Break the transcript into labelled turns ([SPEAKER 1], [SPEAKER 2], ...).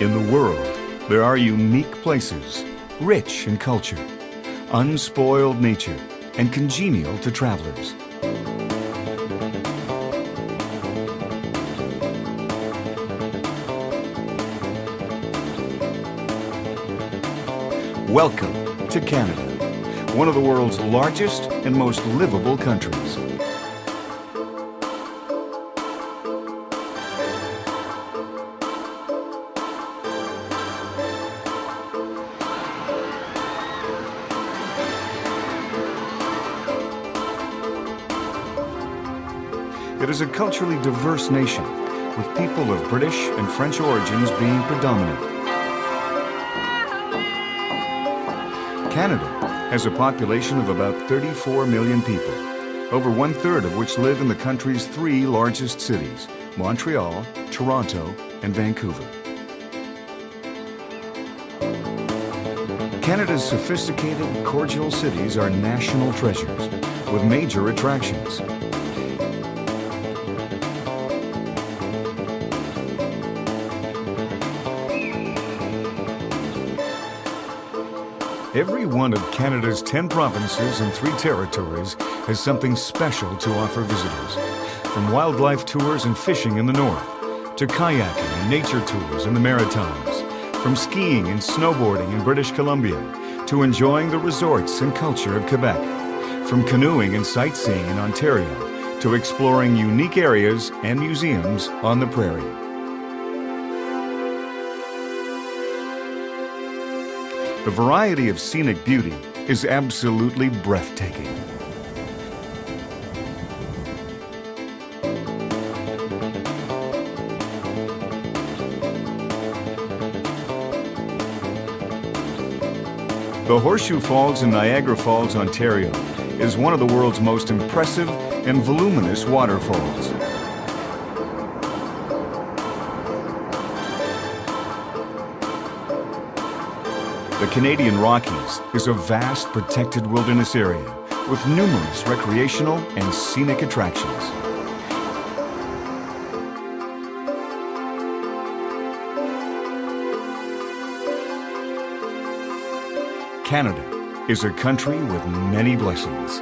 [SPEAKER 1] In the world, there are unique places, rich in culture, unspoiled nature, and congenial to travelers. Welcome to Canada, one of the world's largest and most livable countries. It is a culturally diverse nation, with people of British and French origins being predominant. Canada has a population of about 34 million people, over one-third of which live in the country's three largest cities, Montreal, Toronto, and Vancouver. Canada's sophisticated, cordial cities are national treasures, with major attractions. Every one of Canada's 10 provinces and three territories has something special to offer visitors. From wildlife tours and fishing in the north, to kayaking and nature tours in the Maritimes, from skiing and snowboarding in British Columbia, to enjoying the resorts and culture of Quebec, from canoeing and sightseeing in Ontario, to exploring unique areas and museums on the prairie. The variety of scenic beauty is absolutely breathtaking. The Horseshoe Falls in Niagara Falls, Ontario is one of the world's most impressive and voluminous waterfalls. The Canadian Rockies is a vast protected wilderness area with numerous recreational and scenic attractions. Canada is a country with many blessings.